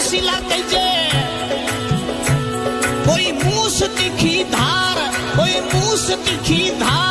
हसीला कैसे कोई मूस तिखी धार कोई मूस तिखी धार।